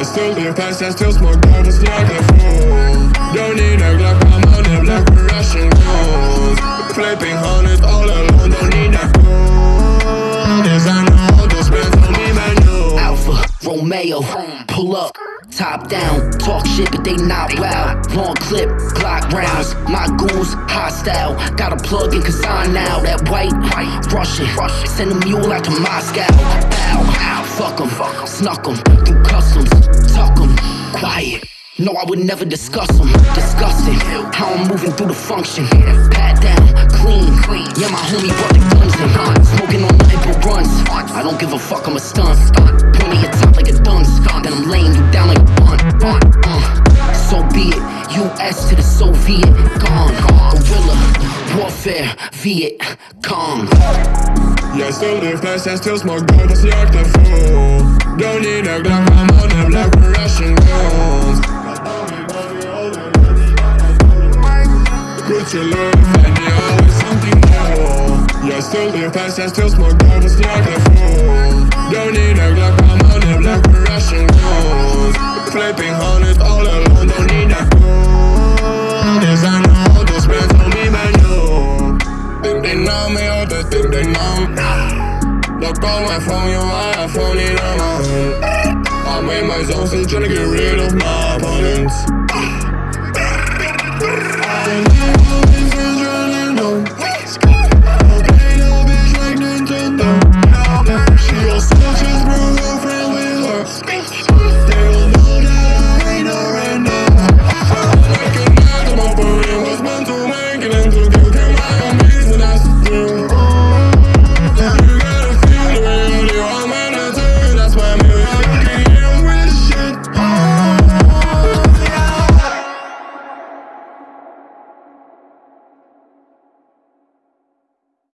Jag still live fast and still smoke dope, like är full Don't need a Glock, I'm on a black with Russian guns Flipping hundreds all alone, don't need a gun Designer all those on me, man, no Alfa Romeo, pull up, top down, talk shit, but they not wow. Long clip, Glock rounds, my goons hostile. Got a plug in Kazan now, that white, Russian. Send a mule out to Moscow. Bow, fuck 'em, snuck 'em through customs, tuck 'em, quiet. No, I would never discuss them. Disgusting. How I'm moving through the function. Pat down, clean. Clean. Yeah, my homie brought the guns in. Smoking on nothing but runs. I don't give a fuck, I'm a stunt. Point me your top like a dunce. Then I'm laying you down like a bunt. Uh, so be it. US to the Soviet. Gone. Guerrilla. Warfare. Viet. Cong. Jag still live fast and still smoke dope, fast jag är full Don't need a Glock, I'm on a black Russian guns Put your love and you always something more. Jag still live fast and still smoke dope, fast jag är full Don't need a Glock, I'm on a black Russian guns Flipping hundreds all alone, don't need a gun Designer all those bands on me, man, no Think they know me or they think they know on my phone, you my phone in my hand I'm in my zone, still tryna get rid of opponents